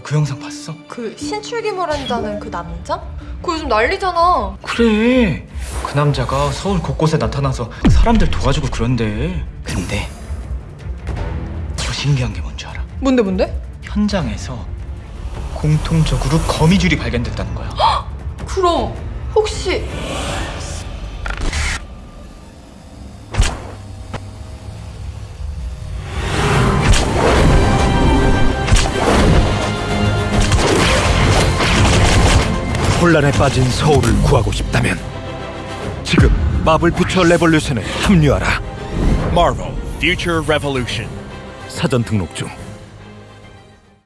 너 그 영상 봤어? 그 신출귀몰한다는 그 남자? 그거 요즘 난리잖아. 그래 그 남자가 서울 곳곳에 나타나서 사람들 도와주고 그런데 근데 더 신기한 게 뭔지 알아? 뭔데 뭔데? 현장에서 공통적으로 거미줄이 발견됐다는 거야 그럼 혹시 혼란에 빠진 서울을 구하고 싶다면 지금 마블 퓨처 레볼루션에 합류하라. Marvel Future Revolution. 사전 등록 중.